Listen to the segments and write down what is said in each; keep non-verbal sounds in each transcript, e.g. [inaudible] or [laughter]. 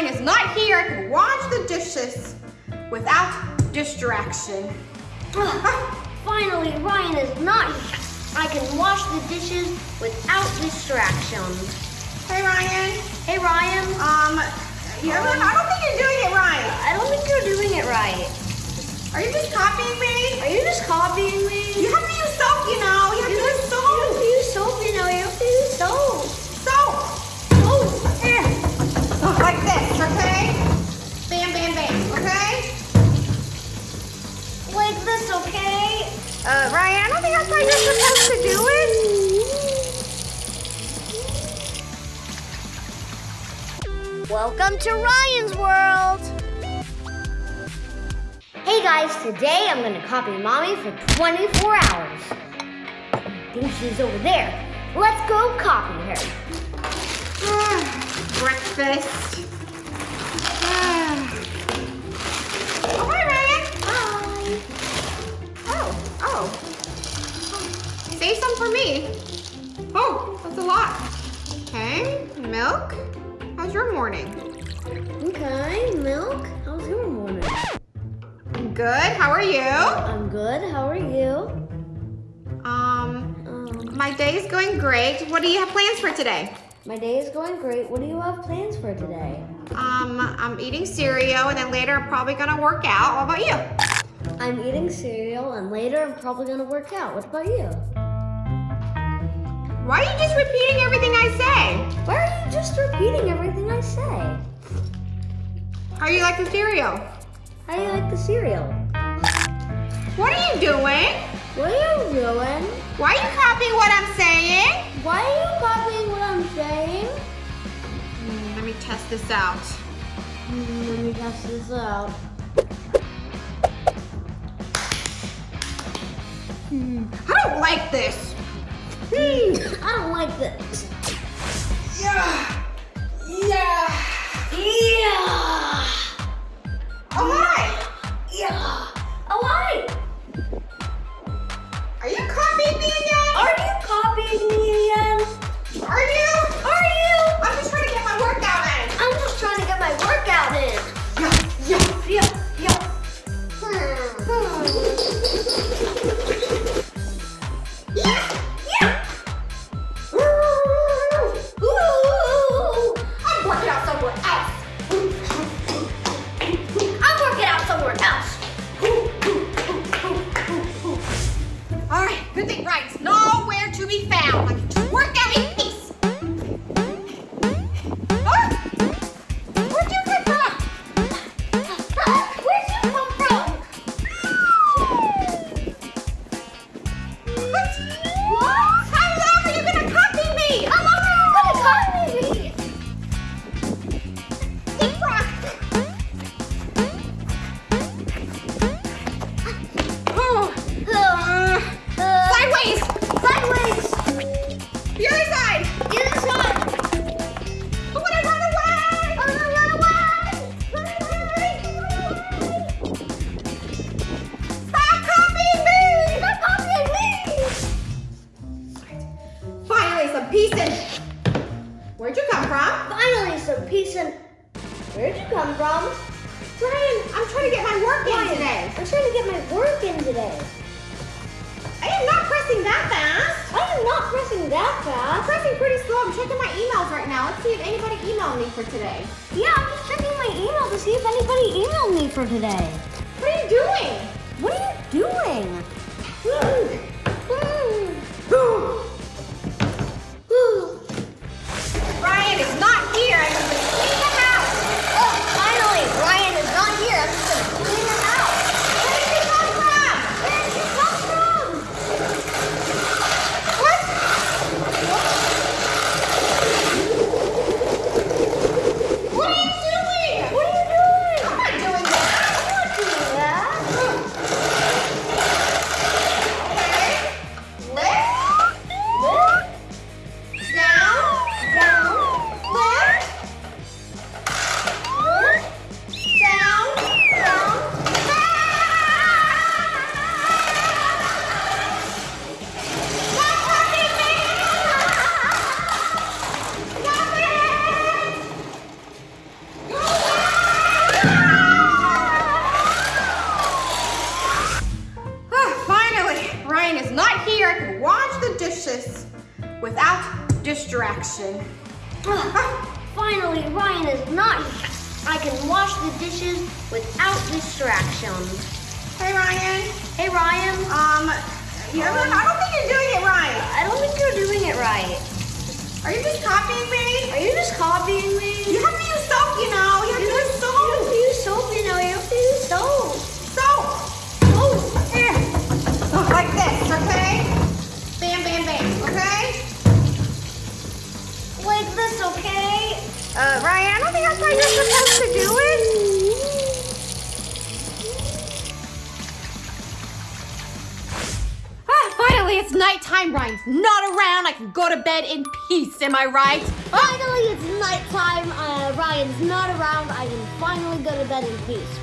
[laughs] Ryan is not here, I can wash the dishes without distraction. Finally, Ryan is not here. I can wash the dishes without distractions. Hey Ryan. Hey, Ryan. Um, you ever, I don't think you're doing it right. I don't think you're doing it right. Are you just copying me? Are you just copying me? You have to use soap, you know. You have to use soap. use soap, you know. You Uh, Ryan, I don't think that's how you're supposed to do it. Welcome to Ryan's World. Hey guys, today I'm gonna copy mommy for 24 hours. I think she's over there. Let's go copy her. [sighs] Breakfast. Save some for me. Oh, that's a lot. Okay, milk. How's your morning? Okay, milk. How's your morning? I'm Good. How are you? I'm good. How are you? Um, Um, my day is going great. What do you have plans for today? my day is going great. What do you have plans for today? Um, I'm eating cereal and then later I'm probably gonna work out. What about you? I'm eating cereal and later I'm probably gonna work out. What about you? Why are you just repeating everything I say? Why are you just repeating everything I say? How do you like the cereal? How do you like the cereal? What are you doing? What are you doing? Why are you copying what I'm saying? Why are you copying what I'm saying? Hmm, let me test this out. Hmm, Let me test this out. Hmm. I don't like this. Hmm, I don't like this. Yeah. Yeah. Yeah.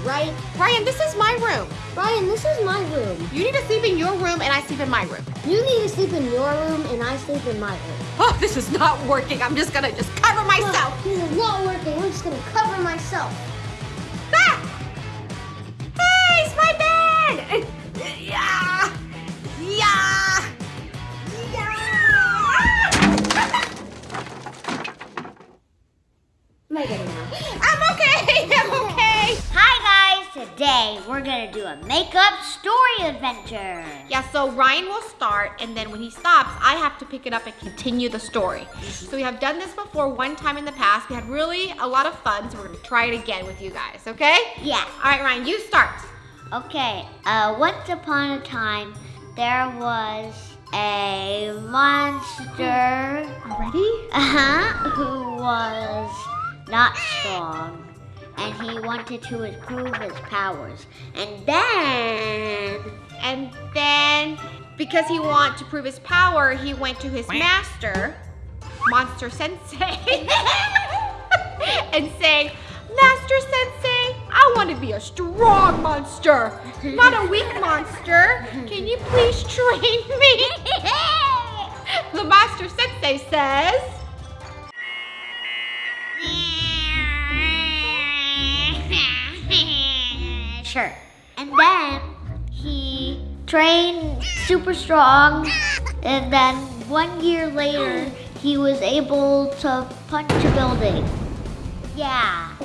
Right? Ryan, this is my room. Ryan, this is my room. You need to sleep in your room, and I sleep in my room. You need to sleep in your room, and I sleep in my room. Oh, this is not working. I'm just gonna just a makeup story adventure. Yeah, so Ryan will start, and then when he stops, I have to pick it up and continue the story. So we have done this before one time in the past. We had really a lot of fun, so we're gonna try it again with you guys, okay? Yeah. All right, Ryan, you start. Okay. Uh, once upon a time, there was a monster. Already? Uh-huh. [laughs] Who was not strong. And he wanted to improve his powers. And then And then, because he wanted to prove his power, he went to his master, Monster Sensei, [laughs] and saying, Master Sensei, I want to be a strong monster, not a weak monster. Can you please train me? [laughs] the Master Sensei says, And then he trained super strong, and then one year later, he was able to punch a building. Yeah.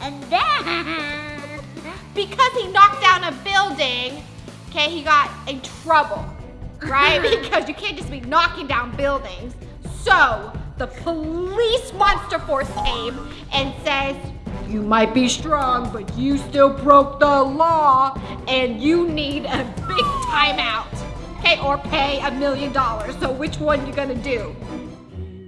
And then. [laughs] because he knocked down a building, okay, he got in trouble, right? [laughs] because you can't just be knocking down buildings. So the police monster force came and says, you might be strong, but you still broke the law and you need a big timeout. Okay, or pay a million dollars. So which one you gonna do?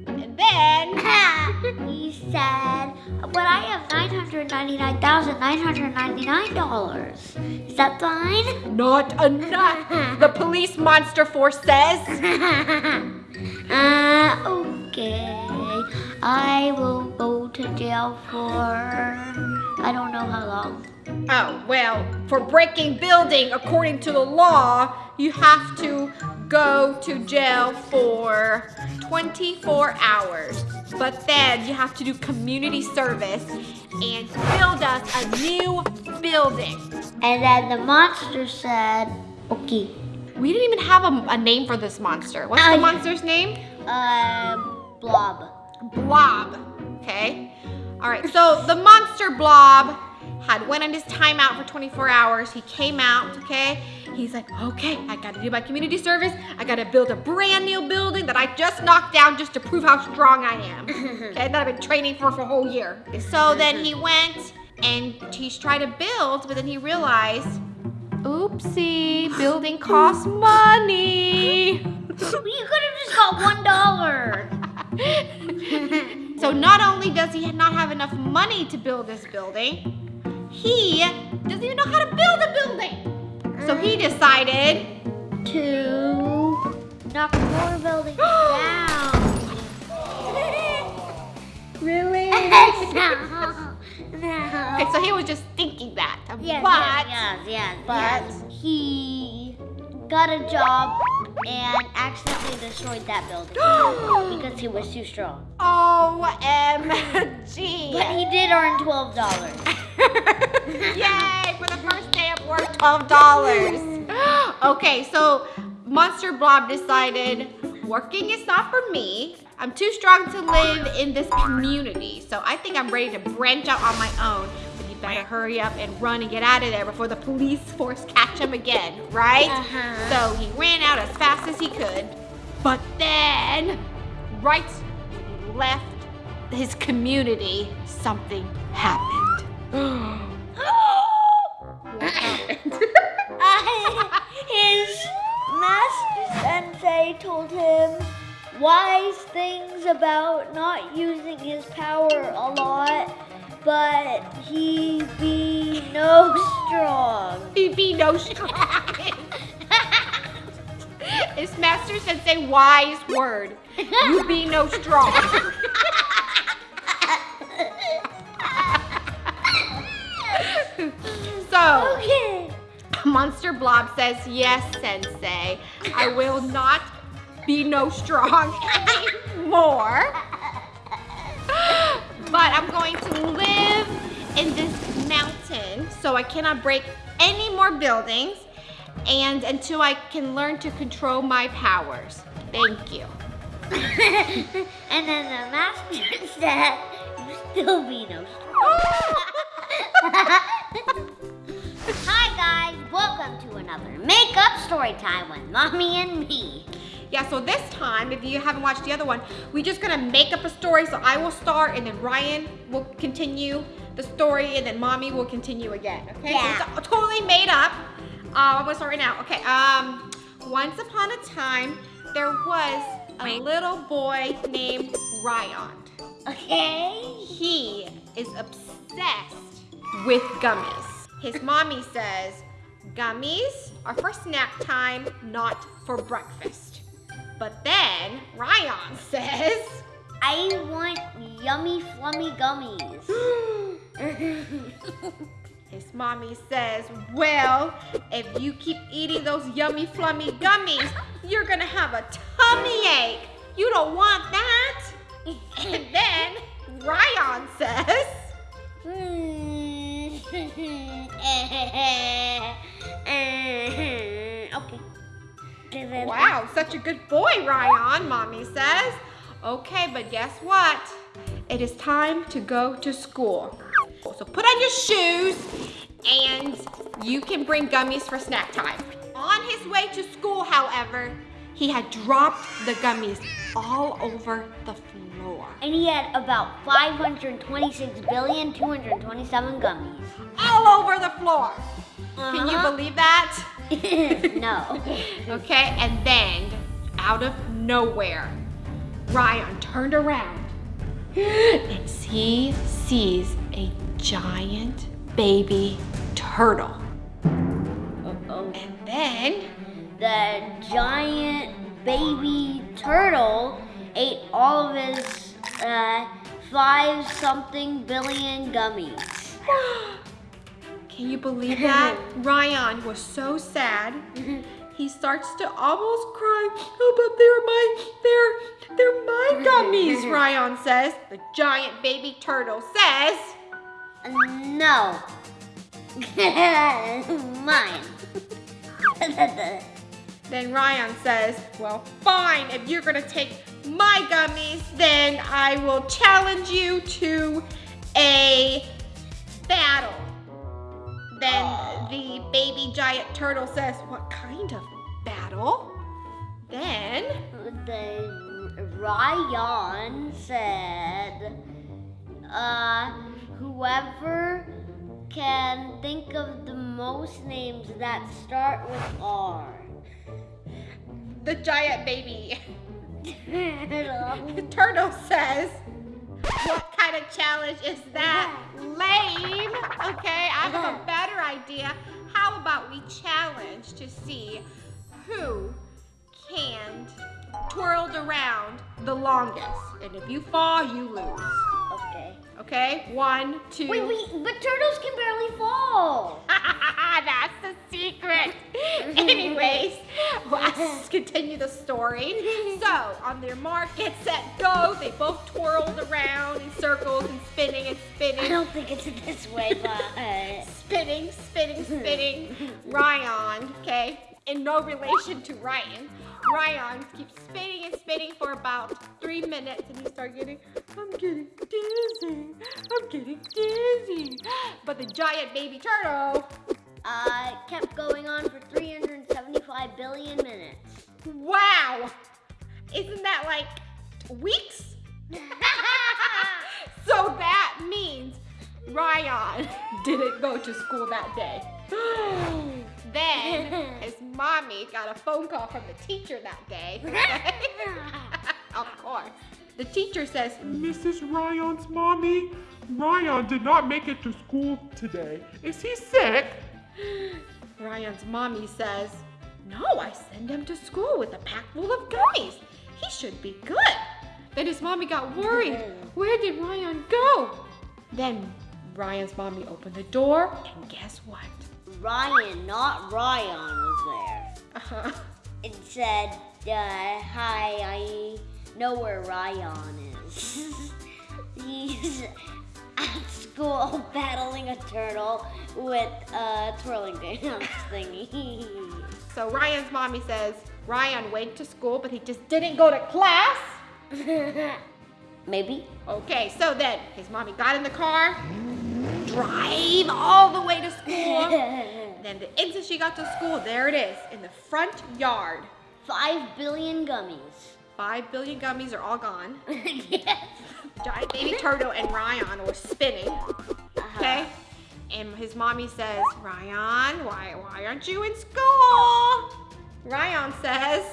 And then [laughs] he said, but I have $999,999. Is that fine? not enough. The police monster force says. [laughs] uh, okay. I will go to jail for I don't know how long. Oh, well, for breaking building according to the law, you have to go to jail for 24 hours. But then you have to do community service and build us a new building. And then the monster said, okay. We didn't even have a, a name for this monster. What's Oh, the monster's name? Um, blob. Blob. Okay. All right. So the monster Blob had went on his timeout for 24 hours. He came out. Okay. He's like, okay, I got to do my community service. I got to build a brand new building that I just knocked down just to prove how strong I am. [laughs] Okay. That I've been training for for a whole year. So then he went and he's trying to build, but then he realized, oopsie, building costs money. [laughs] you could have just got one dollar. So not only does he not have enough money to build this building, he doesn't even know how to build a building. So he decided, to knock more buildings [gasps] down. really? [laughs] no, no. Okay, so he was just thinking that. Yes, but yes, yes, yes, but- but he got a job and accidentally destroyed that building [gasps] because he was too strong. OMG. But he did earn twelve dollars. [laughs] Yay! [laughs] For the first day of work, twelve dollars. [gasps] okay, so Monster Blob decided working is not for me. I'm too strong to live in this community. So I think I'm ready to branch out on my own. Better hurry up and run and get out of there before the police force catch him again, right? Uh-huh. So he ran out as fast as he could. But then, right when he left his community, something happened. [gasps] what happened? His master sensei told him wise things about not using his power a lot, but he be no strong. He be no strong. [laughs] His master sensei wise word. You be no strong. [laughs] so, Okay. Monster Blob says, yes, sensei. I will not be no strong [laughs] anymore. But I'm going to live in this mountain so I cannot break any more buildings and until I can learn to control my powers. Thank you. [laughs] and then the master said, [laughs] you still be no. [laughs] Hi guys, welcome to another makeup story time with mommy and me. Yeah, so this time, if you haven't watched the other one, we're just gonna make up a story. So I will start and then Ryan will continue the story and then mommy will continue again, okay? Yeah. So it's totally made up. Uh, I'm gonna start right now. Okay, um, once upon a time, there was a little boy named Ryan. Okay. He is obsessed with gummies. His mommy says, gummies are for snack time, not for breakfast. But then Ryan [laughs] says, I want yummy flummy gummies. [gasps] his mommy says, well, if you keep eating those yummy flummy gummies, you're gonna have a tummy ache. You don't want that. [laughs] And then Ryan says, okay. [laughs] Eh, eh, eh, Wow, such a good boy, Ryan, mommy says. Okay, but guess what? It is time to go to school. So put on your shoes and you can bring gummies for snack time. On his way to school, however, he had dropped the gummies all over the floor. And he had about 526 billion 227 gummies. All over the floor. Can you Uh-huh. believe that? [laughs] no. Okay, and then out of nowhere, Ryan turned around and [gasps] he sees a giant baby turtle. Uh-oh. And then, The giant baby turtle ate all of his uh, five something billion gummies. [gasps] [gasps] can you believe that? [laughs] Ryan was so sad. [laughs] He starts to almost cry. Oh, but they're my, they're, they're my gummies, [laughs] Ryan says. The giant baby turtle says, No. Mine. Then Ryan says, well, fine, if you're gonna take my gummies, then I will challenge you to a battle. Then the baby giant turtle says, what kind of battle? Then, the Ryan said, uh, whoever can think of the most names that start with R. the giant baby [laughs] [laughs] The turtle says, what kind of challenge is that? Lame. Okay, I have a better idea. How about we challenge to see who can twirled around the longest? And if you fall, you lose. Okay. One, two. Wait, wait, but turtles can barely fall. [laughs] That's the secret. [laughs] Anyways, let's continue the story. So, on their mark, get set, go. They both twirled around in circles and spinning and spinning. I don't think it's this way, but [laughs] uh, spinning, spinning, spinning. Ryan, okay, in no relation to Ryan. Ryan keeps spinning and spinning for about three minutes and he starts getting, I'm getting dizzy, I'm getting dizzy. But the giant baby turtle, Uh, kept going on for 375 billion minutes. wow, isn't that like weeks? [laughs] [laughs] so that means Ryan [laughs] didn't go to school that day. [gasps] then [laughs] his mommy got a phone call from the teacher that day. [laughs] [laughs] of course. The teacher says, Mrs. Ryan's mommy, Ryan did not make it to school today. Is he sick? [gasps] Ryan's mommy says, No, I send him to school with a pack full of gummies. He should be good. Then his mommy got worried. Where did Ryan go? Then Ryan's mommy opened the door, and guess what? Ryan, not Ryan, was there. Uh-huh. It said, uh, hi, I know where Ryan is. [laughs] He's at school battling a turtle with a twirling dance thingy. So Ryan's mommy says, Ryan went to school, but he just didn't go to class. [laughs] Maybe. Okay, so then his mommy got in the car, drive all the way to school. [laughs] then the instant she got to school, there it is, in the front yard. Five billion gummies. Five billion gummies are all gone. [laughs] yes. Giant baby turtle and Ryan were spinning. Uh-huh. Okay? And his mommy says, Ryan, why, why aren't you in school? Ryan says,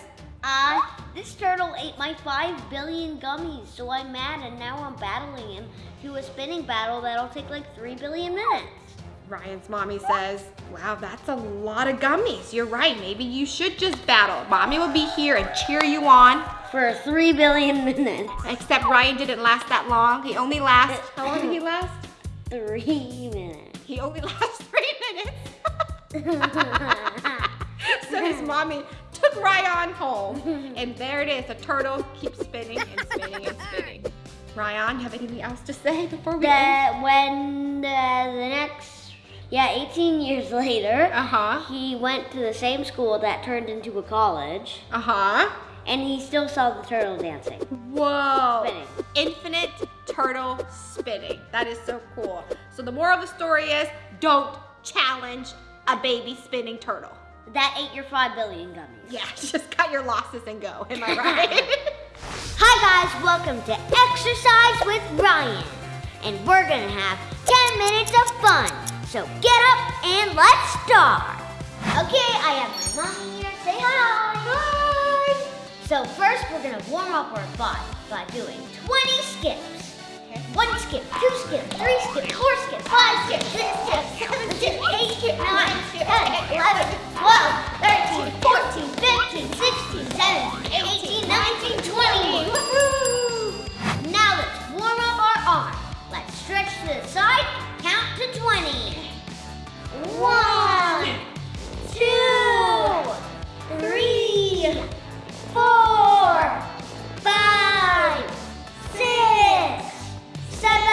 Uh, this turtle ate my five billion gummies, so I'm mad and now I'm battling him to a spinning battle that'll take like three billion minutes. Ryan's mommy says, wow, that's a lot of gummies. You're right, maybe you should just battle. Mommy will be here and cheer you on. For three billion minutes. Except Ryan didn't last that long. He only lasts, how long did he last? [laughs] Three minutes. He only [laughs] lasts three minutes. [laughs] so his mommy took Ryan home. [laughs] And there it is, the turtle keeps spinning and spinning and spinning. Ryan, have anything else to say before we end? that when uh, the next, yeah, 18 years [laughs] later, Uh-huh. he went to the same school that turned into a college, Uh-huh. and he still saw the turtle dancing. Whoa. Spinning. Infinite turtle spinning. That is so cool. So the moral of the story is don't challenge a baby spinning turtle. That ate your five billion gummies. Yeah, [laughs] just cut your losses and go. Am I [laughs] right? Hi guys, welcome to Exercise with Ryan. And we're gonna have 10 minutes of fun. So get up and let's start. Okay, I have my mommy here. Say hi. Hi. So first we're gonna warm up our body by doing 20 skips. One skip, two skips, three skips, four skips, five skips, six skips, seven skips, eight skips, nine, 10, 11, 12, 13, 14, 15, 16, 17, 18, 19, 20. Woohoo! Now let's warm up our arm. Let's stretch to the side, count to 20. One, two, three, four, five, six, seven,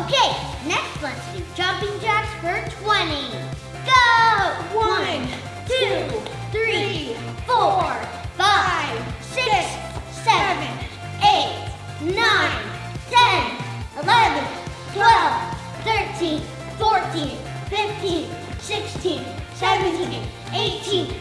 Okay, next let's do jumping jacks for 20. Go! One, two, three, four, five, six, seven, eight, nine, ten, eleven, twelve, thirteen, fourteen, fifteen, sixteen, seventeen, eighteen.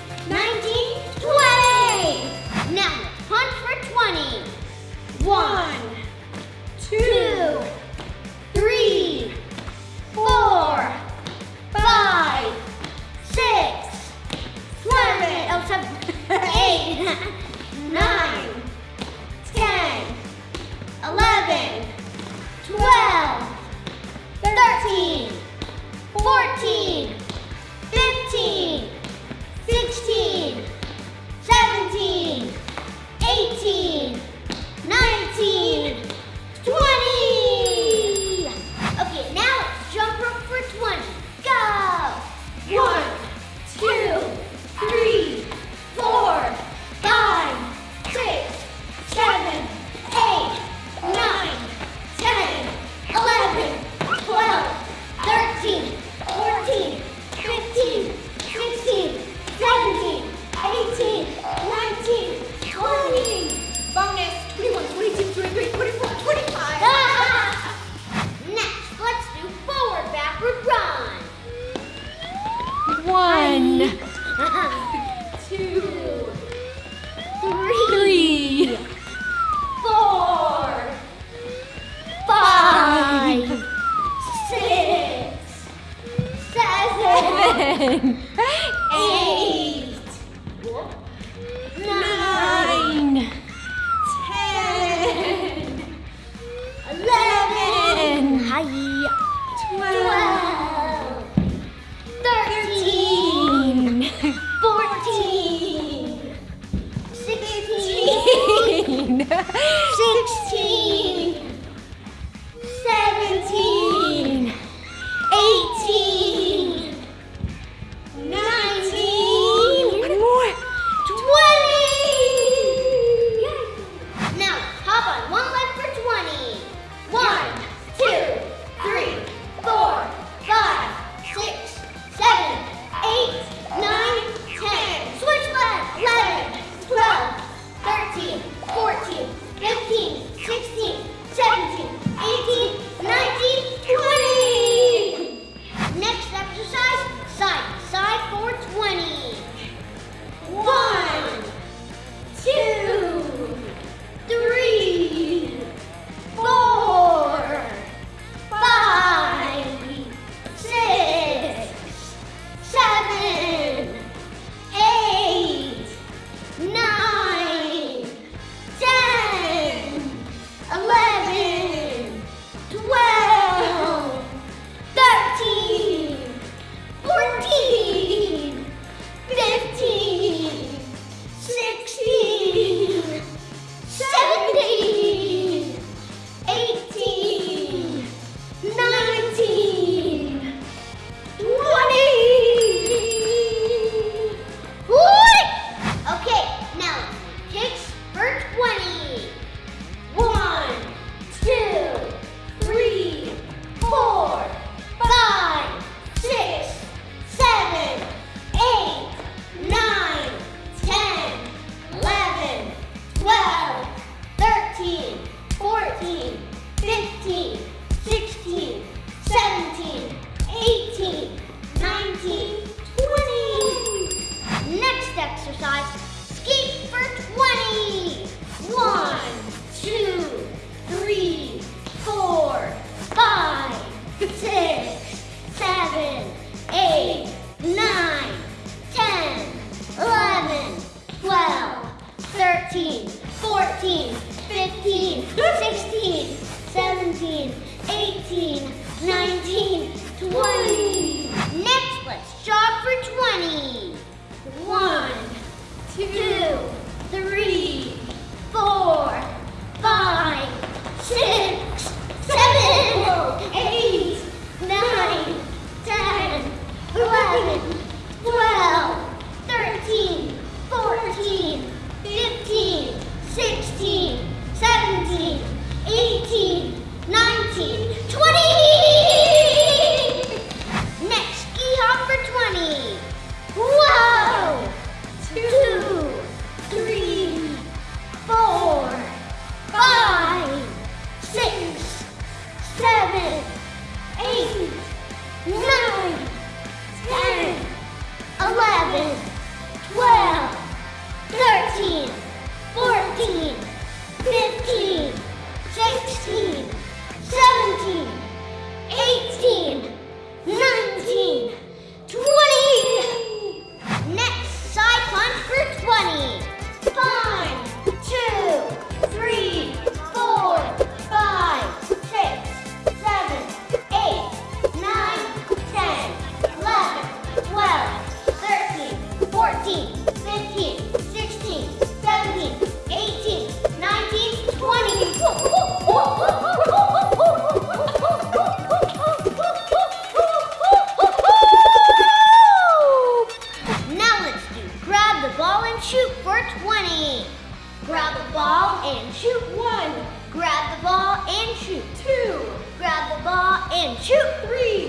and shoot three.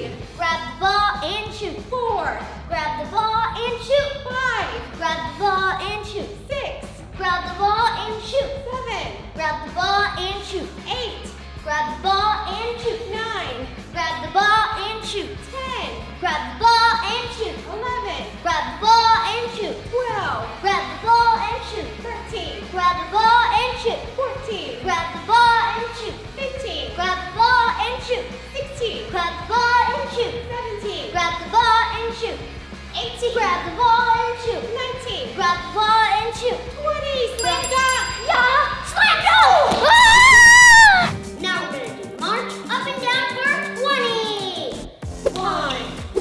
18. Grab the ball and shoot. 19. Grab the ball and shoot. 20. Slam dunk. Yeah. Slam dunk. Ah! Now we're going to do march up and down for 20. 1,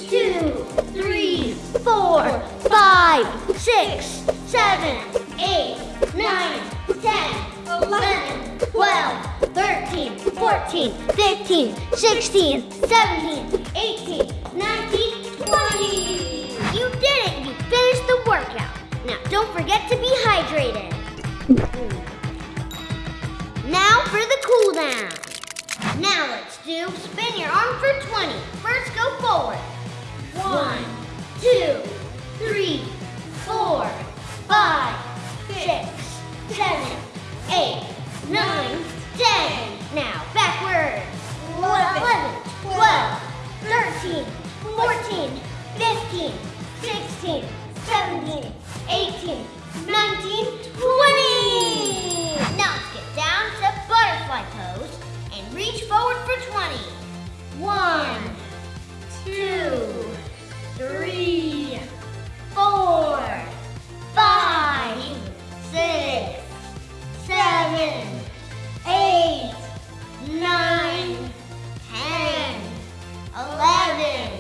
2, 3, 4, 5, 6, 7, 8, 9, 10, 11, 12, 13, 14, 15, 16, 17, 18, Don't forget to be hydrated. Now for the cool down. Now let's do spin your arm for 20. First go forward. One, two, three, four, five, six, seven, eight, nine, ten. Now backwards. Eleven, twelve, thirteen, fourteen, fifteen, sixteen, seventeen. 18, 19, 20! Now let's get down to butterfly pose and reach forward for 20. One, two, three, four, five, six, seven, eight, nine, ten, eleven.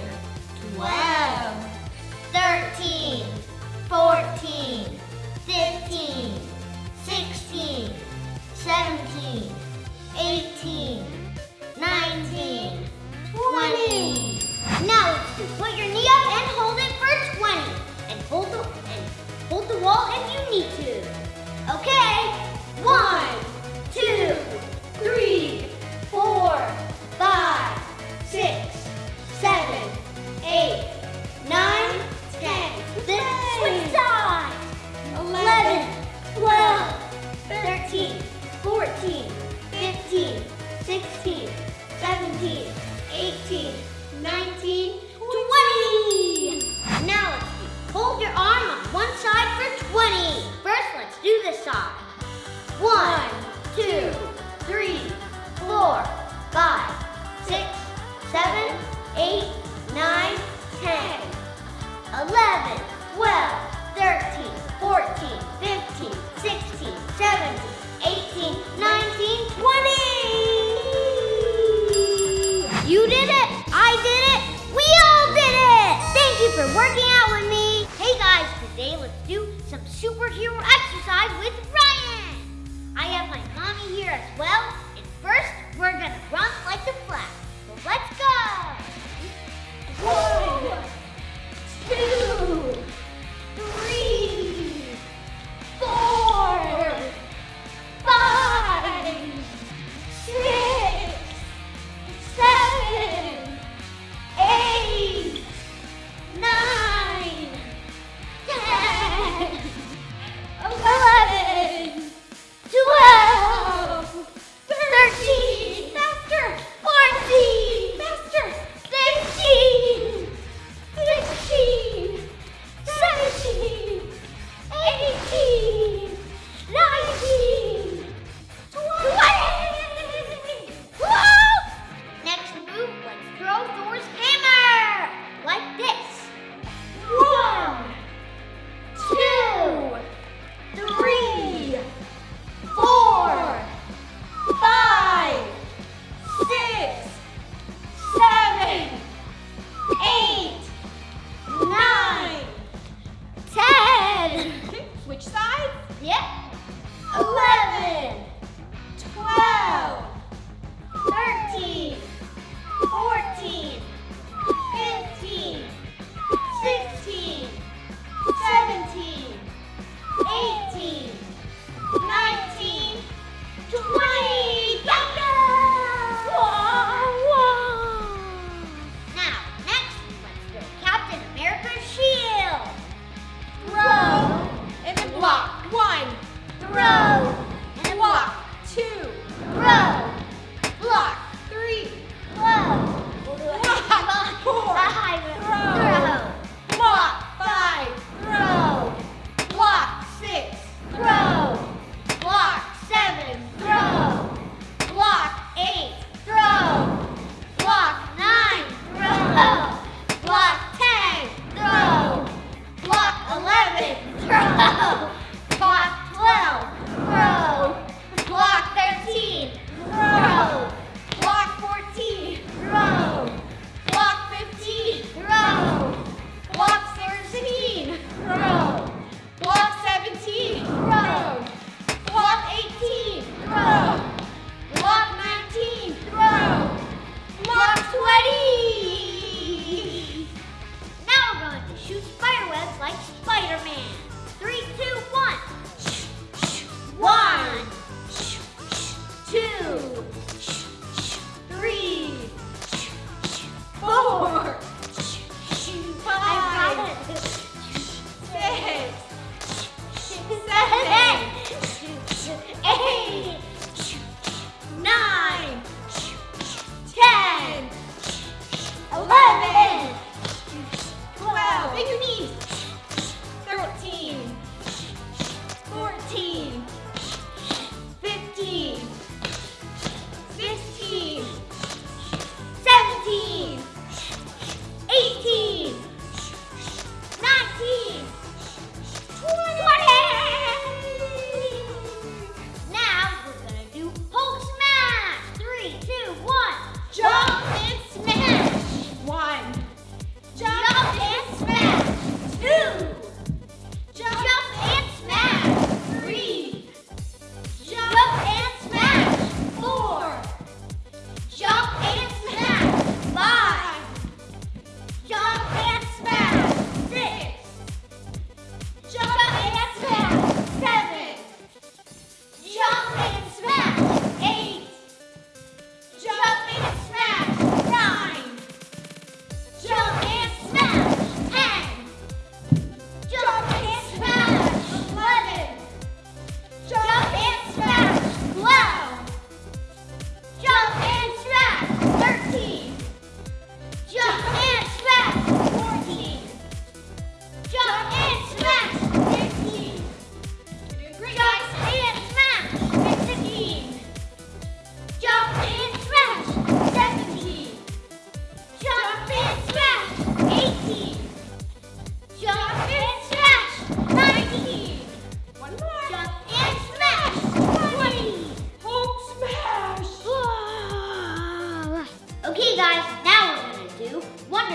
Shh.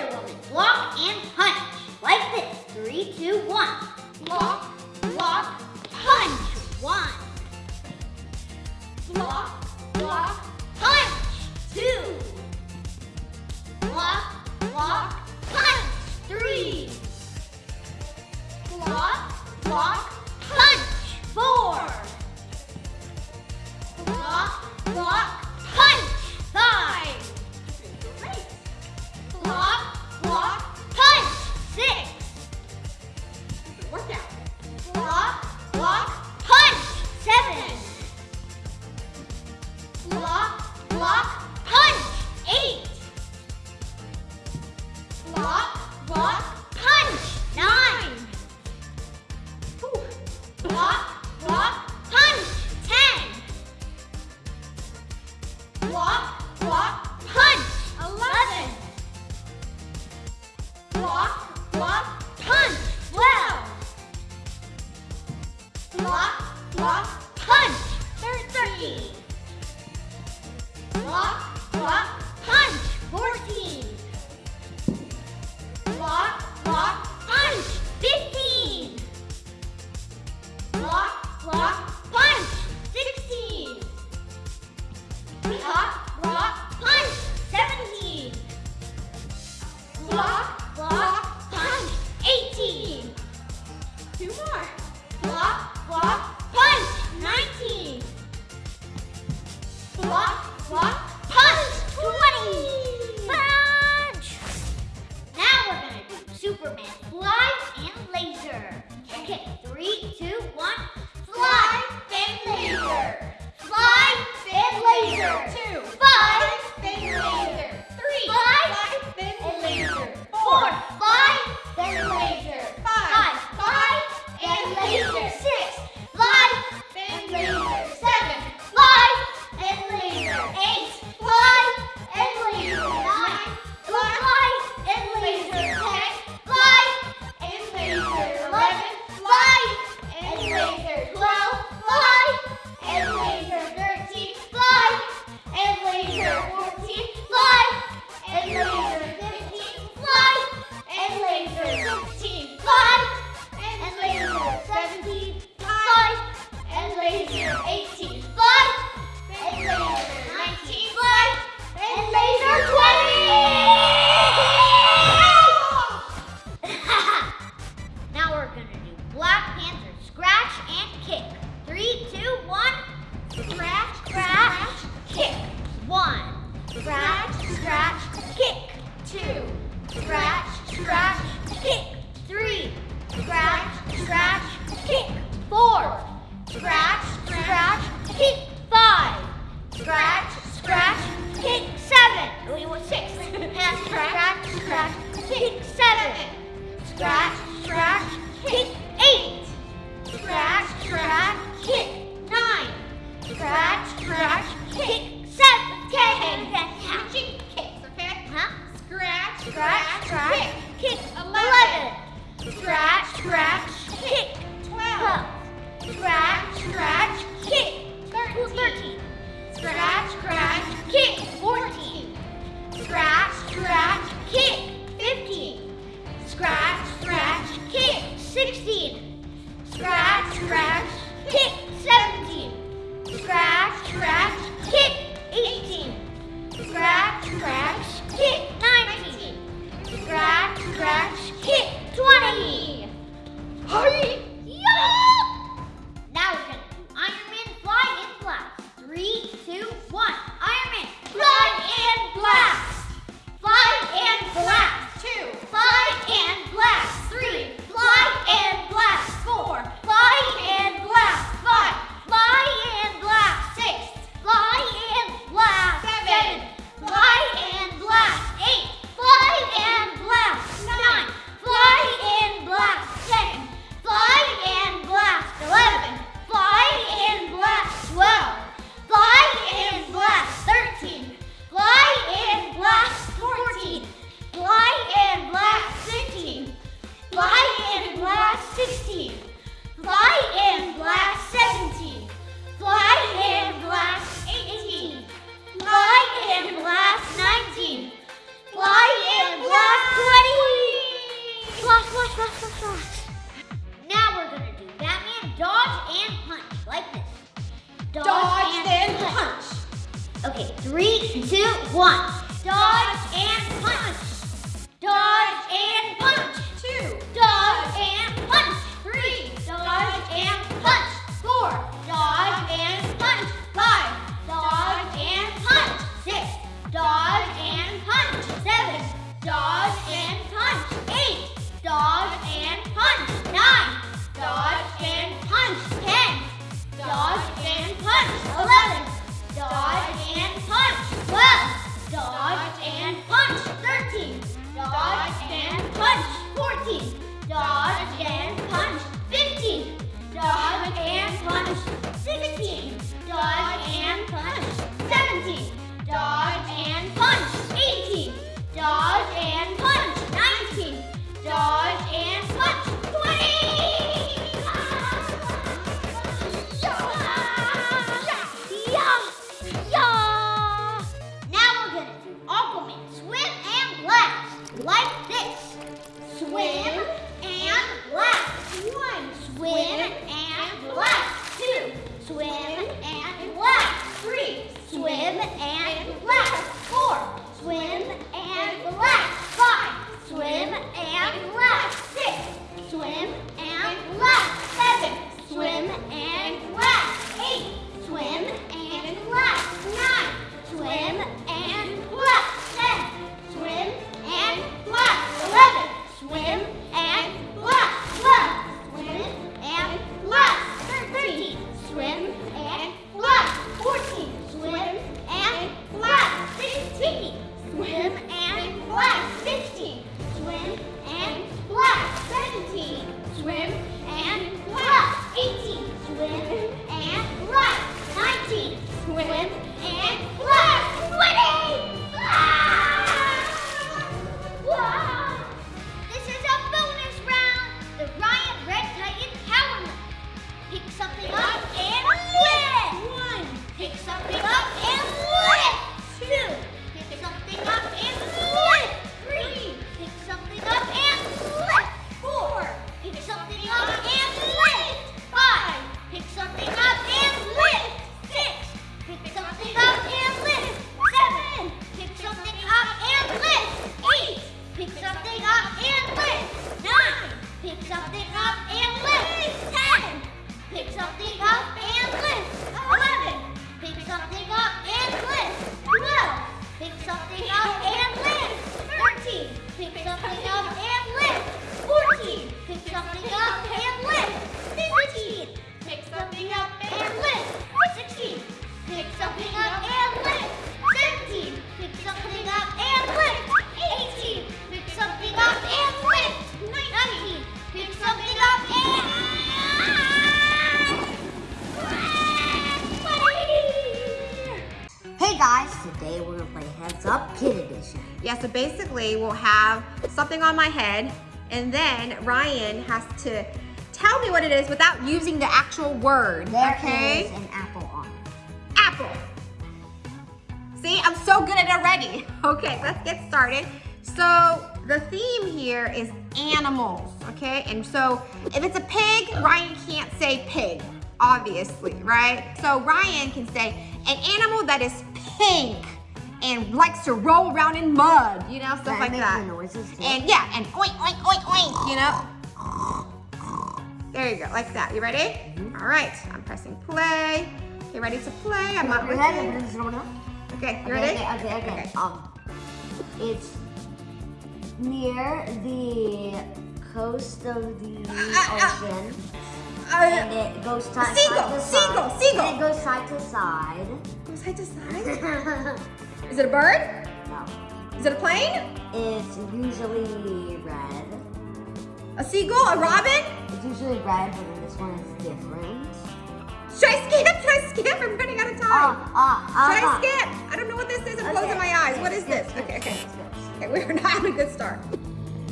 other woman. Block and punch. Like this. Three, two, one. Block, block, punch. One. Block, block, punch. Two. Block, block, punch. Three. Block, block, punch. Four. Block, block, punch. Five. Block, Block, punch. Six. Workout. Block, punch. Seven. Punch. Eight. Punch. Nine. Punch. Ten. Block, block, punch. There's 13. Block, block, Ai, like Yeah, so basically we'll have something on my head and then Ryan has to tell me what it is without using the actual word, There okay? is an apple on it. Apple. See, I'm so good at it already. [laughs] Okay, let's get started. So the theme here is animals, okay? And so if it's a pig, Ryan can't say pig, obviously, right? So Ryan can say an animal that is pink and likes to roll around in mud, you know, stuff That like that. noises too. And yeah, and oink, oink, oink, oink, you know? There you go, like that. You ready? Mm-hmm. All right, I'm pressing play. Okay, ready to play? I'm your with head you. and then slow down. Okay, you Okay, ready? okay, okay, okay. Um, it's near the coast of the ocean, [laughs] and Uh, it goes side, seagull, side to side. seagull, seagull. And it goes side to side. go side to side. [laughs] Is it a bird? no, Is it a plane? it's usually red. A seagull? A robin? It's usually red, but then this one is different. Should I skip? Should I skip? I'm running out of time. Ah, ah, Should ah. I skip? I don't know what this is. I'm closing my eyes. What is this? Okay, okay. Okay, [laughs] we're not having a good start.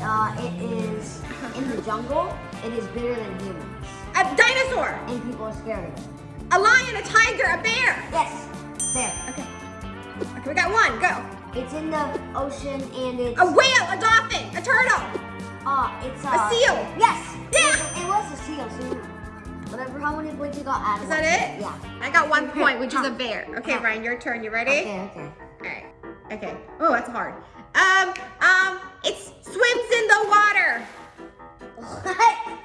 Uh, it is in the jungle. It is bigger than humans, A dinosaur. and people are scared of it. A lion, a tiger, a bear. Yes, there. Okay. Okay, we got one. Go. It's in the ocean, and it's A whale, a dolphin, a turtle. uh, it's uh, seal. Yes. Yeah. It was, a seal. So Whatever, how many points you got? Is that it? Yeah. I got one [laughs] point, which is a bear. Okay, Ryan, your turn. You ready? Okay, okay. All right. Okay. Oh, that's hard. Um, um, it swims in the water. What?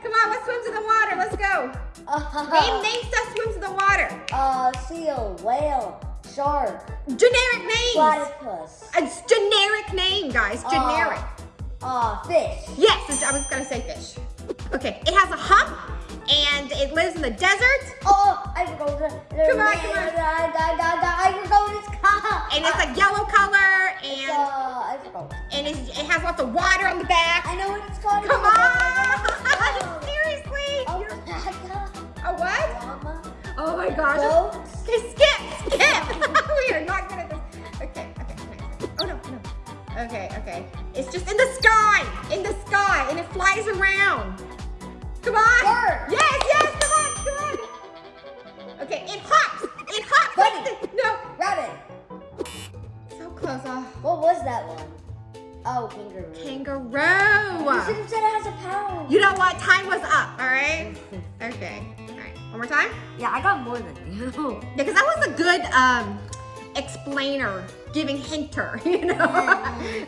Come on, what swims in the water? Let's go. [laughs] Name, Uh, name stuff swims in the water. uh, seal, whale, shark, Generic names. platypus, It's generic name, guys. Generic. uh, fish. Yes, I was gonna say fish. Okay, it has a hump and it lives in the desert Oh, I forgot. Come on, come on. What it's called. and it's a yellow color It's, and uh, I and it's, it has lots of water on the back. I know what it's called. Come It's on! [laughs] Seriously? Oh, You're- my [laughs] God. A what? Llama, Oh my gosh. Okay, skip, skip. Are not good at this. Okay, okay, okay. Oh no, no. Okay, okay. It's just in the sky, in the sky, and it flies around. Come on. Bird. Yes, yes, come on, come on. Okay, it hops. It hops. Bunny. No, rabbit. so close. Oh. What was that one? Oh, kangaroo. Kangaroo! You should have said it has a power. You know what? Time was up. All right. Okay. All right. One more time. Yeah, I got more than you. [laughs] Yeah, because that was a good um, explainer, giving hinter, you know?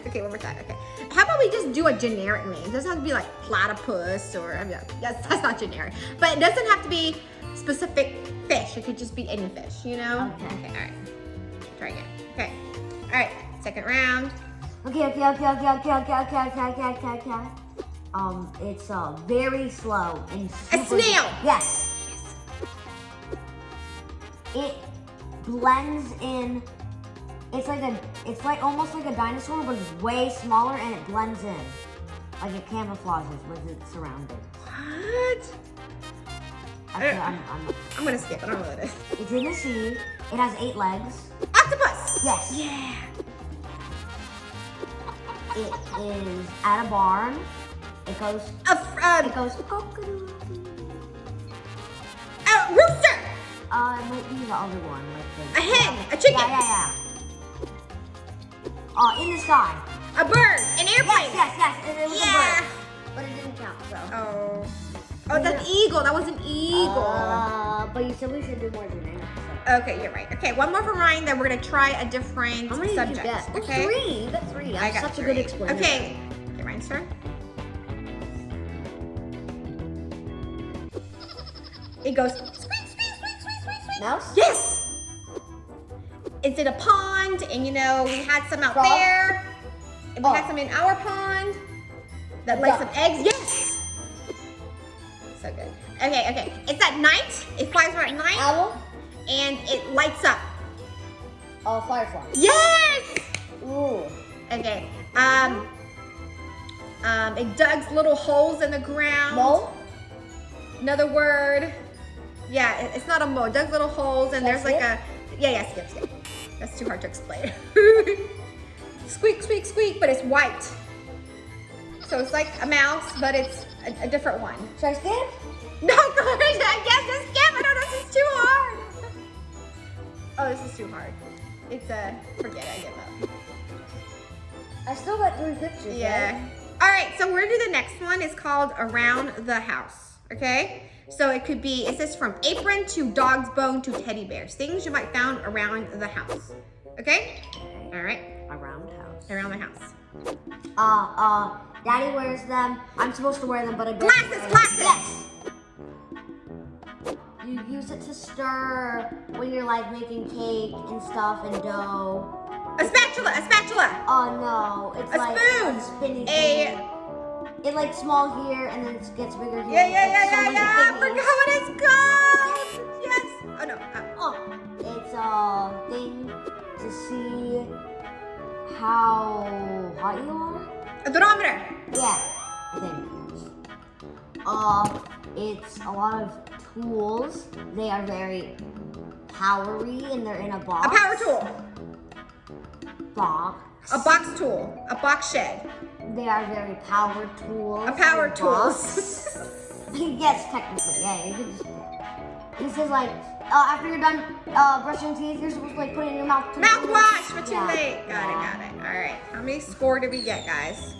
okay, one more time, okay. How about we just do a generic name? It doesn't have to be like platypus or, I mean, yes, that's not generic. But it doesn't have to be specific fish. It could just be any fish, you know? Okay. Okay, all right. Try again. Okay. All right, second round. Okay, okay, okay, okay, okay, okay, okay, okay, okay, okay, okay. Um, it's uh very slow and super A snail. Yes. It blends in. It's like a. It's like almost like a dinosaur, but it's way smaller and it blends in, like it camouflages with its surroundings. What? Uh. I'm, I'm, I'm gonna skip. I don't know what it is. [laughs] it's in the sea. It has eight legs. Octopus! Yes. Yeah. It is at a barn. It goes. A, um, It goes. A rooster! Uh, it might be the other one, like the A hen, a chicken. Yeah, yeah, yeah. Uh, in the sky. A bird! An airplane! Yes, yes, yes. It, it was Yeah. a bird, but it didn't count. So. Oh. Oh, that's eagle. That was an eagle. Uh, but you said we should do more than that. So. okay, you're right. Okay, one more for Ryan, then we're gonna try a different How many subject. did you get? Okay. Three. You got three. I I'm got such three. a good explainer. Okay. Okay, Ryan's turn. It goes Mouse. Yes! It's in a pond, and you know, we had some out Frog? there. And we Oh. had some in our pond that laid some eggs. Yes! So good. Okay, okay. It's at night. It flies around at night, Owl. and it lights up. Uh, firefly. Yes! Ooh. Okay. Um. Um. It digs little holes in the ground. Mole. Another word. Yeah, it's not a mole. Dug little holes, and there's like a. Yeah, yeah. Skip, skip. That's too hard to explain. [laughs] squeak, squeak, squeak, but it's white. So it's like a mouse, but it's a, a different one. Should I skip? No, I guess just skip. I don't know. This is too hard. Oh, this is too hard. It's a. forget it. I give up. I still got three pictures. Yeah. Right? All right, so we're gonna do the next one. It's called Around the House. Okay? So it could be, it says from apron to dog's bone to teddy bears. Things you might found around the house. Okay? All right, Around the house. around the house. Uh, uh, Daddy wears them. I'm supposed to wear them, but I don't. Glasses, glasses. Yes. You use it to stir when you're like making cake and stuff and dough. A spatula, a spatula. Oh no, it's A like spoon. a spinny A- thing. It like small here and then it gets bigger here. Yeah, yeah, yeah, so yeah, yeah. I forgot what it's called. Yes. Oh no. Uh, Oh, it's a thing to see how hot you are. a thermometer. Yeah, I think. Uh, it's a lot of tools. They are very powery and they're in a box. A power tool. Box. A box tool. A box shed. They are very power tools. A power tools. [laughs] yes, technically, yeah. You could just. This is like uh, after you're done uh, brushing teeth, you're supposed to like put it in your mouth. Mouthwash, but too Yeah, late. Got yeah. it, got it. All right. How many score did we get, guys?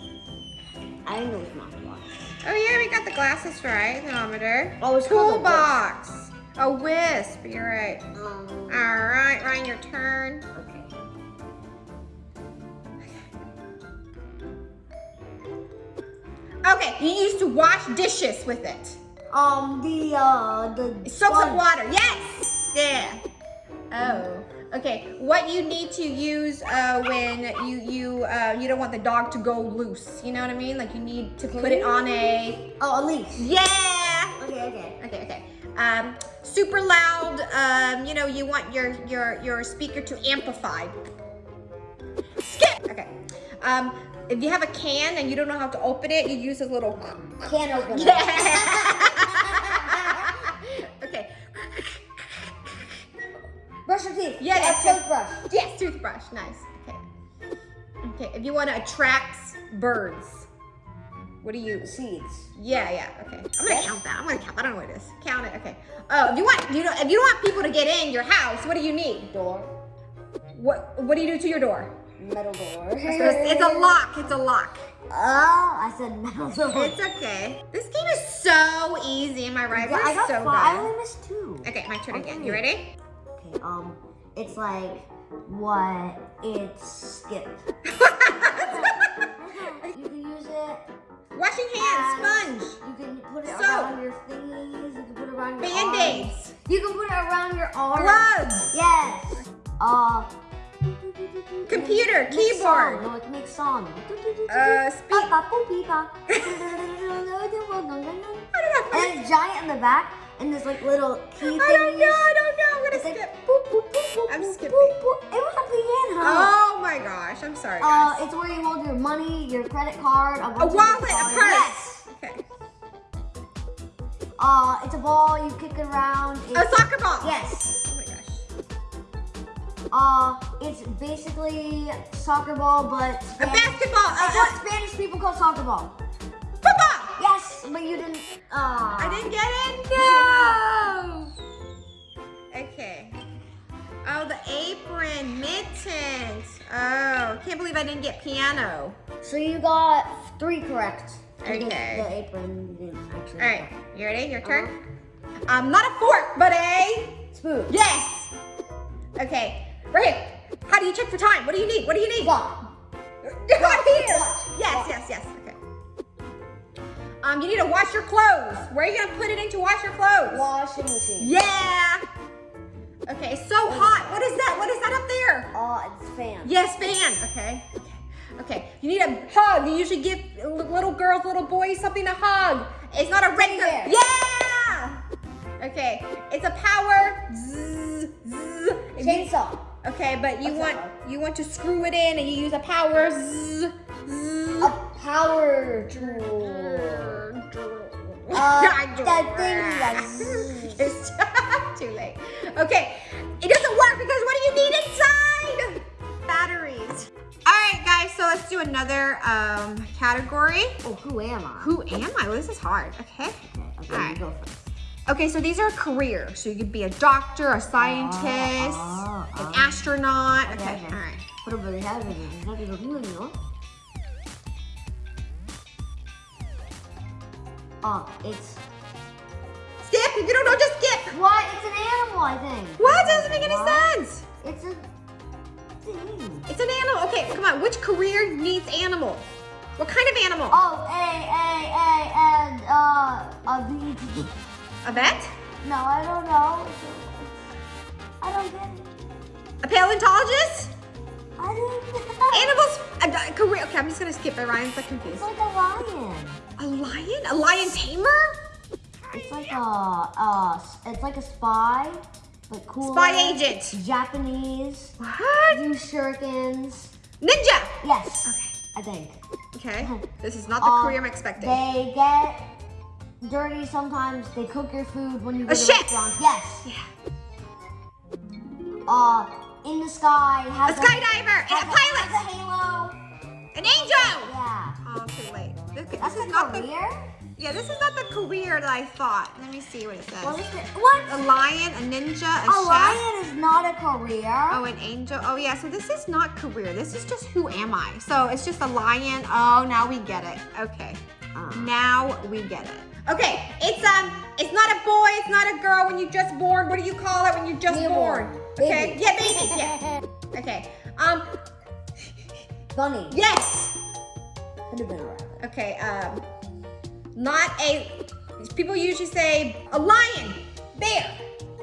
I think it was mouthwash. Oh yeah, we got the glasses right. Thermometer. Oh, it's called a toolbox. A wisp. You're right. Um, All right, Ryan, your turn. okay. Okay, you used to wash dishes with it. Um, the uh, the It soaks up water. Yes. Yeah. Oh. Okay. What you need to use uh, when you you uh, you don't want the dog to go loose. You know what I mean? Like you need to put it on a. Oh, a leash. Yeah. Okay, okay. Okay. Okay. Um, super loud. Um, you know you want your your your speaker to amplify. Skip. Okay. Um, if you have a can and you don't know how to open it, you use a little. can opener. Yeah. [laughs] okay. Brush your teeth. Yeah, that's toothbrush. Yes, toothbrush. Nice. Okay. Okay. If you want to attract birds, what do you use? Seeds. Yeah, yeah. Okay. I'm gonna Yes. count that. I'm gonna count. I don't know what it is. Count it. Okay. Oh, if you want, you know, if you don't want people to get in your house, what do you need? Door. What What do you do to your door? Metal door. It's, a lock. It's a lock. Oh, I said metal door. It's okay. This game is so easy. Am I right? Yeah, I got so five. I only missed two. Okay, my turn again. You ready? Okay, um, it's like what it's skip. [laughs] you can use it. Washing hands, sponge, You can put it Soap. around your thingies. You can put it around your arms. band-aids, You can put it around your arms. gloves, Yes. Uh. Computer, keyboard, Song. No, it makes song. uh, speak. [laughs] and it's giant in the back, and there's like little key I don't know. I don't know. I'm gonna It's like skip. boop, boop, boop, boop, I'm boop, skipping. boop, boop. It was a piano. Oh my gosh. I'm sorry, Uh, it's where you hold your money, your credit card, a, A wallet, a purse. Yes. Okay. Uh, it's a ball. You kick it around. A soccer ball. yes. Uh, it's basically soccer ball, but A Spanish, basketball. It's Uh, what Spanish people call soccer ball. football. Yes, but you didn't. Uh, I didn't get it. No. Okay. Oh, the apron, mittens. Oh, can't believe I didn't get piano. So you got three correct. Okay. The apron didn't actually. All right, you ready? Your turn. Um, not a fork, but a Spoon. yes. Okay, right here. How do you check for time? What do you need? What do you need? Clock. [laughs] Right here. watch, Yes, watch. yes, yes. Okay. Um, you need to wash your clothes. Where are you gonna put it in to wash your clothes? Washing machine. Yeah. Okay, so hot. What is that? What is that up there? Uh, it's fan. Yes, fan. Okay. Okay. Okay. You need a hug. You usually give little girls, little boys something to hug. It's not a regular. Yeah. Okay. It's a power. Zzz, zzz. Chainsaw. Okay, but you That's want you want to screw it in and you use a power. Zzz, zzz. A power tool. [laughs] Uh, that thing. [laughs] It's [laughs] too late. Okay, it doesn't work because what do you need inside? Batteries. All right, guys. So let's do another um, category. Oh, who am I? Who am I? Well, this is hard. Okay. Okay, okay, Alright. you go first. Okay, so these are careers. So you could be a doctor, a scientist, ah, an ah. astronaut. Okay. Okay, okay. All right. Pero pero ya, pero ya, pero pero no. Oh, it's Skip. If you don't know, just skip. what? It's an animal, I think. What? That doesn't make any What? sense. It's a thing. It's an animal. Okay, come on. Which career needs animal? What kind of animal? Oh, A A A and uh a bee. A vet? No, I don't know. I don't get it. A paleontologist? I don't [laughs] know. Animals? A, a career? Okay, I'm just gonna skip it. Ryan's like It's confused. like a lion. A lion? A lion tamer? It's like a uh, it's like a spy, but cool. Spy agent. Japanese. What? Use shurikens. Ninja. Yes, Okay. I think. Okay. [laughs] This is not the Um, career I'm expecting. They get dirty sometimes. They cook your food when you go A to chef. restaurants. Yes. Yeah. Uh, in the sky. Has A skydiver. And a pilot. Has a halo. An angel. Yeah. Oh, too late. This, That's this a is not the. career. Yeah, this is not the career that I thought. Let me see what it says. What is it? What? A lion, a ninja, a, A chef. lion is not a career. Oh, an angel. Oh, yeah. So this is not career. This is just who am I? So it's just a lion. Oh, now we get it. Okay. Uh. Now we get it. Okay, it's um, it's not a boy, it's not a girl. When you're just born, what do you call it when you're just Newborn. born? Okay, Baby. yeah, baby, yeah. [laughs] Okay, um, Bunny. yes. Could have been a rabbit. Okay, um, not a. People usually say a lion, bear.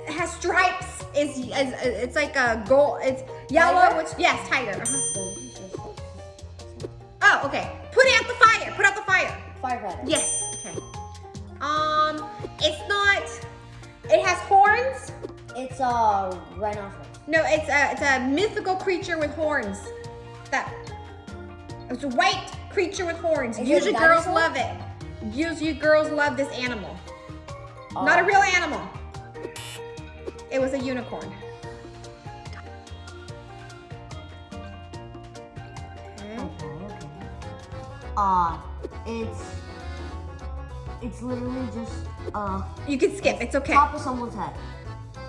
It has stripes. Is is it's like a gold. It's yellow. Tiger? Which yes, tiger. uh-huh. Oh, okay. Put out the fire. Put out the fire. Firefighter. Yes. Okay. Um, it's not. It has horns. It's a rhinoceros. No, it's a it's a mythical creature with horns. That it's a white creature with horns. Is Usually girls love it. Usually girls love this animal. Not a real animal. It was a unicorn. Okay. Uh, it's it's literally just uh You can skip. It's okay. top of someone's head.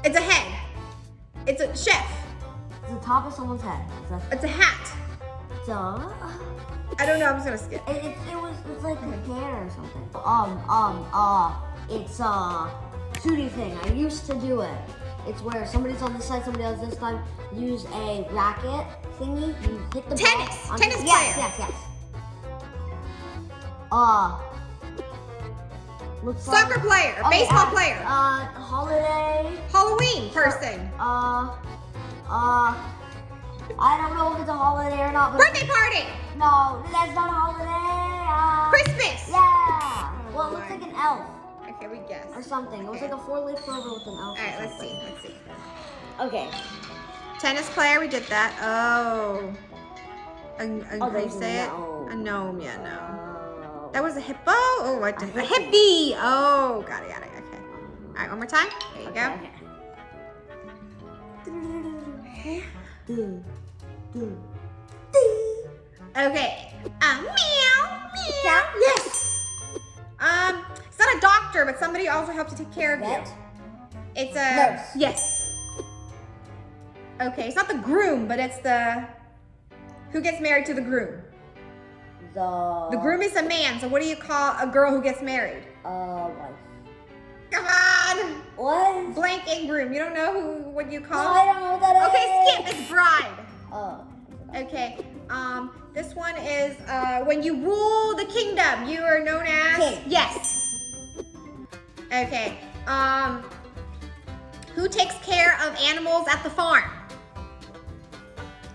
It's a head. It's a chef. It's the top of someone's head. It's a It's a hat. it's a I don't know. I'm just gonna skip. it, it, it was it's like a hair or something. Um um uh it's a shooty thing. I used to do it. It's where somebody's on this side, somebody else this side. Use a racket thingy. You hit the Tennis. ball. Tennis yes, player. Yes, yes, Uh. Looks Soccer like, player. Oh, Baseball yeah. player. Uh, holiday. Halloween person. Uh, uh, I don't know if it's a holiday or not, but Birthday party. no, that's not a holiday. Uh, Christmas. Yeah. Well, it looks like an elf Okay, we guess. or something. It was like a four-leaf clover with an elf. All right, let's see. Let's see. Okay. Tennis player, we did that. Oh. A, a, Oh, how you there's a say it? gnome. A gnome, yeah, no. That was a hippo? Oh, what? A A, hippie. Oh, got it, got it. Okay. All right, one more time. There you okay, go. okay. Okay. Uh, meow, meow. Yes. Um, it's not a doctor, but somebody also helps to take care of Vet? you. It's a Nurse. Yes. Okay, it's not the groom, but it's the who gets married to the groom. The. The groom is a man, so what do you call a girl who gets married? Uh, wife. Come on! What? Blank and groom. You don't know who what you No, call? I don't know what that is. Okay, skip. It's bride. Oh. Okay. Um, this one is uh, when you rule the kingdom. You are known as King. yes. Okay. Um, who takes care of animals at the farm?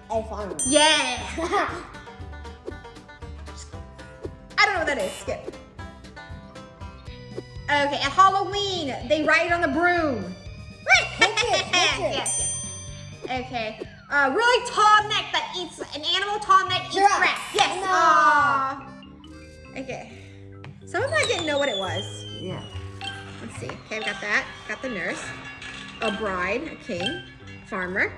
A farmer. Yeah. [laughs] I don't know what that is. Skip. Okay, at Halloween, they ride on the broom. Witches, [laughs] witches. yes, yes. Okay. Uh, really tall neck that eats an animal tall neck eats Giraffe. grass. Yes. No. Okay. Some of them I didn't know what it was. yeah. Let's see. Okay, we got that. Got the nurse. A bride, a king, farmer,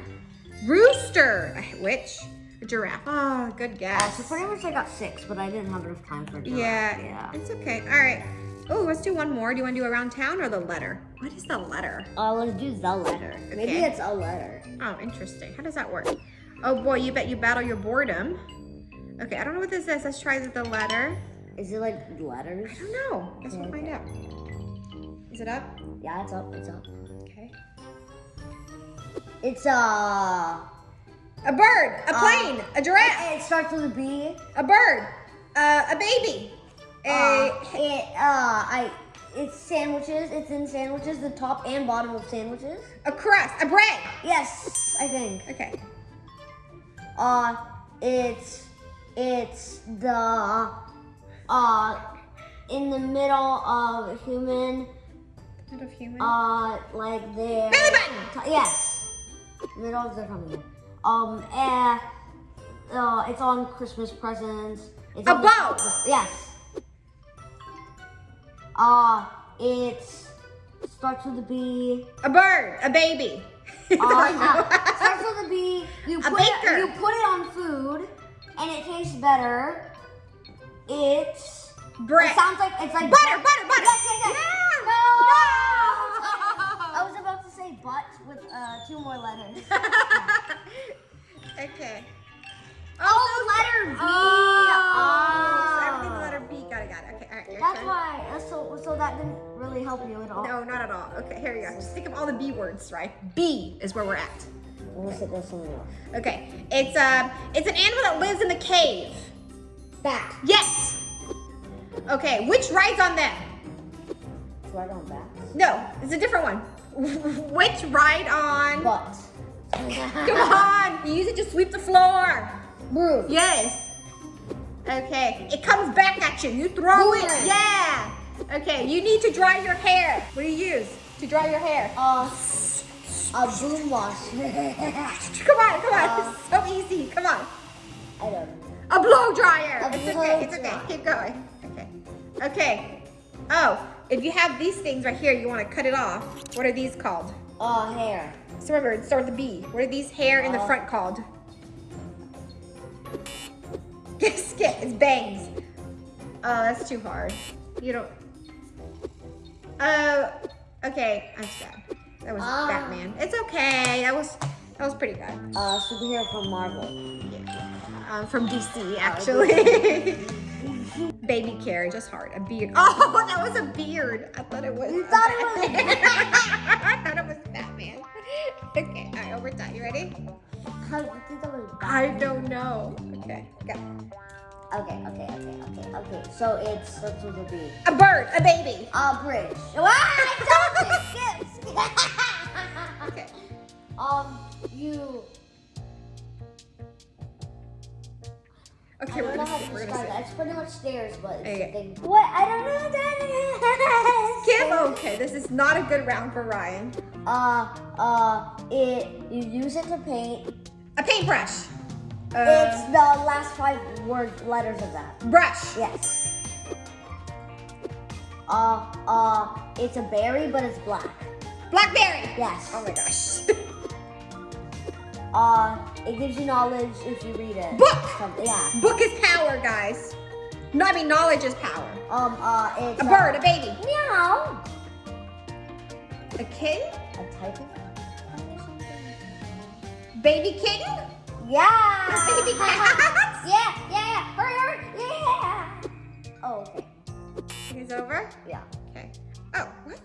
rooster, a witch, giraffe. Oh, good Uh, guess. so pretty much I got six, but I didn't have enough time for giraffe. Yeah, Yeah. it's okay. All right. Oh, let's do one more. Do you want to do around town or the letter? What is the letter? Uh, let's do the letter. Maybe it's a letter. Oh, interesting. How does that work? Oh boy, you bet you battle your boredom. Okay, I don't know what this is. Let's try the letter. Is it like letters? I don't know. Guess we'll find out. Is it up? Yeah, it's up. It's up. Okay. It's uh. A bird, a Uh, plane, a giraffe, It starts with a B. a bird, uh, a baby, a Uh, it uh, I. It's sandwiches. It's in sandwiches. The top and bottom of sandwiches. a crust, a bread. Yes, I think. Okay. Uh, it's it's the uh in the middle of human Not of human. uh like their Belly button. yes middle of tummy. Um, eh, uh, it's on Christmas presents. It's A the- Yes. Uh, it's starts with a B. a bird, a baby. Uh, [laughs] uh, starts with a B. You put, A baker. it. You put it on food, and it tastes better. It's. Bread. It sounds like it's like Butter, butter, butter. Yes, yes, yes. Yeah. No. No. [laughs] I was about to say but with uh, two more letters. [laughs] okay. oh, letter B. Oh, so Oh. everything the letter B. Got it, got it. Okay, all right. That's why. That's so so that didn't really help you at all. No, not at all. Okay, here we go. Just think of all the B words, right? B is where we're at. Unless it does something else. Okay, it's uh, it's an animal that lives in the cave. Bat. Yes. Okay, which rides on them? It's right on bats. No, it's a different one. Which ride on? Butt. [laughs] Come on, you use it to sweep the floor. Broom. Yes. Okay, it comes back at you. You throw it. Yeah. Okay, you need to dry your hair. What do you use to dry your hair? Uh, a boom wash. [laughs] Come on, come on. Uh, it's so easy. Come on. I don't know. A blow dryer. A it's blow okay. It's okay. dryer. Keep going. Okay. Okay. Oh, if you have these things right here, you want to cut it off. What are these called? Uh, hair. So remember, it starts with a B. What are these hair in the Uh. front called? Skip. It's bangs. Oh, that's too hard. You don't. Oh, okay. I'm sad. That was Ah. Batman. It's okay. That was that was pretty good. Uh, superhero from Marvel. Yeah. Um, from DC, actually. [laughs] Baby carriage, just hard. A beard. Oh, [laughs] [laughs] that was a beard. I thought it was. You thought it was- [laughs] I thought it was Batman. Okay, all right, over time. You ready? How do you think that was I don't know. Okay, go. Okay, okay, okay, okay, okay. So it starts with a B. A bird, a baby. A bridge. Ah, I told you. Skip, skip. Okay. um, you. Okay, we're gonna see. to We're gonna that. It's pretty much stairs, but it's Okay. a thing. What? I don't know what that is. Okay, this is not a good round for Ryan. Uh, uh, it. You use it to paint. A paintbrush. it's Uh, the last five word letters of that. brush. Yes. Uh, uh, it's a berry, but it's black. Blackberry. Yes. Oh my gosh. [laughs] Uh, it gives you knowledge if you read it. Book. Something, yeah. Book is power, guys. No, I mean knowledge is power. Um, uh, it's A bird, a baby. Meow. A kitten? A type of. Baby kitten? Yeah. A baby [laughs] cat? yeah, yeah, yeah. Hurry, hurry. Yeah. Oh, okay. He's over? Yeah. Okay. Oh, what?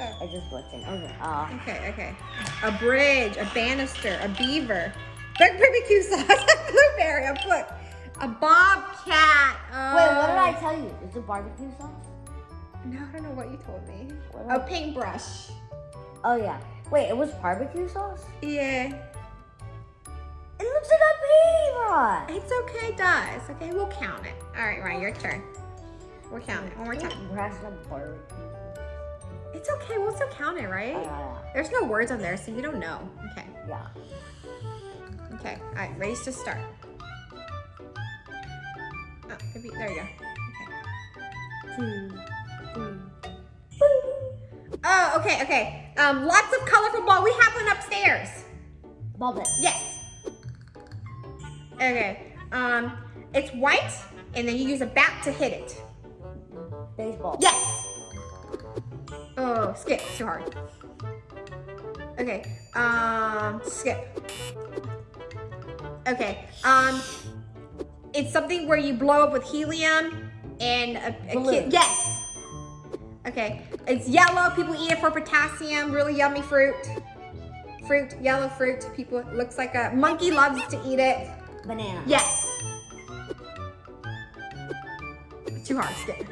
Oh, I just blitzing. Okay. Uh, okay, okay. A bridge, a banister, a beaver, big barbecue [laughs] sauce, a blueberry, a book, a bobcat. Oh. wait, what did I tell you? Is it barbecue sauce? No, I don't know what you told me. What A paintbrush. Oh yeah. Wait, it was barbecue sauce? Yeah. It looks like a paintbrush. It's okay, it does. Okay, we'll count it. All right, Ryan, your turn. We'll count it one more time. Paintbrush and barbecue. It's okay, we'll still count it, right? Uh, There's no words on there, so you don't know. Okay, yeah. okay. All right, ready to start. Oh, could be- there you go. Okay. Two, three. Oh, okay, okay. Um, lots of colorful ball. We have one upstairs. Ball pit. Yes. Okay. Um, it's white, and then you use a bat to hit it. Baseball. Yes. Oh, skip. Too hard. Okay. Um, skip. Okay. Um, it's something where you blow up with helium and a, a kid. Yes. Okay. It's yellow. People eat it for potassium. Really yummy fruit. Fruit. Yellow fruit. People. It looks like a monkey loves to eat it. Banana. Yes. Too hard. Skip.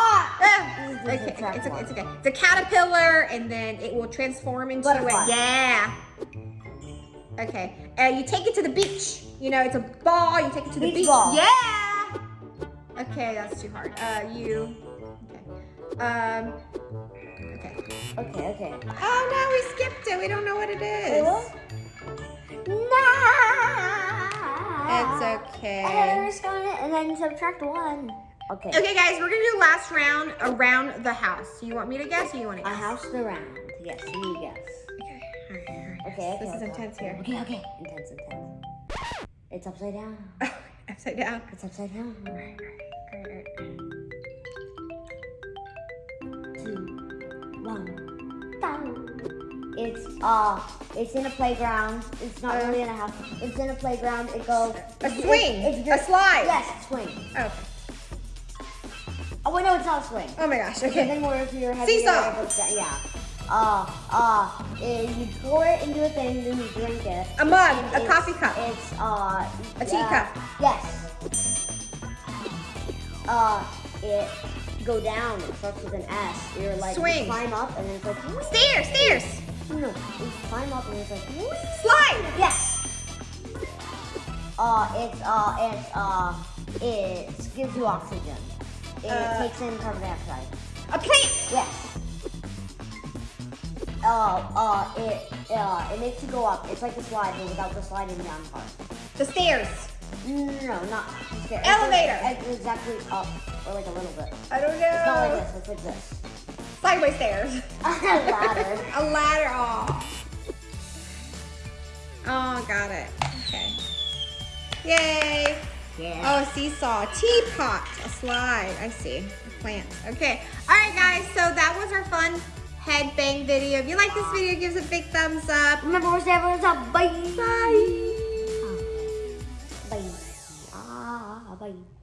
Ah! Okay, it's okay, it's okay. It's a caterpillar, and then it will transform into Butterfly. a yeah. Okay, and you take it to the beach. You know, it's a ball. You take it to the Beach beach. ball. Yeah. Okay, that's too hard. Uh, you. Okay. Um. Okay. Okay, okay. Oh no, we skipped it. We don't know what it is. No. It's okay. And then we're going it and then subtract one. Okay. Okay, guys, we're gonna do last round around the house. Do You want me to guess, or you want to guess? A house around. Yes, you guess. Okay. All right, all right. Okay, okay. This is intense here. Okay, okay. Intense, intense. It's upside down. [laughs] Upside down. It's upside down. Two, one, down. It's uh, it's in a playground. It's not really in a house. It's in a playground. It goes. A swing. It's, A slide. Yes, swing. Okay. Oh wait, no, it's not a swing. Oh my gosh. Okay. thing where if you're heavy, Seesaw. Yeah. Uh, uh, you pour it into a thing, then you drink it. A mug, a coffee cup. It's uh, A teacup. uh, yes. Uh, it go down. It starts with an S. You're like you climb up, and then it's like [laughs] Stairs, stairs. no, no, you climb up, and it's like [laughs] Slide. yes. Uh, it's uh, it's uh, it gives you oxygen. It Uh, takes in carbon dioxide. A plant. Yes. Uh, uh, it, uh, it makes you go up. It's like a slide, but without the sliding down part. The stairs. No, not the stairs. Elevator. It's, it's exactly up, or like a little bit. I don't It's not like know. this. It's like this. Sideways stairs. [laughs] A ladder. [laughs] A ladder. Oh. Oh, got it. Okay. Yay. Yeah. Oh, seesaw, teapot, a slide. I see. A plant. Okay. All right, guys. So that was our fun head bang video. If you like this video, give us a big thumbs up. Remember, we're saying up. Bye. Bye. Bye. Ah, bye.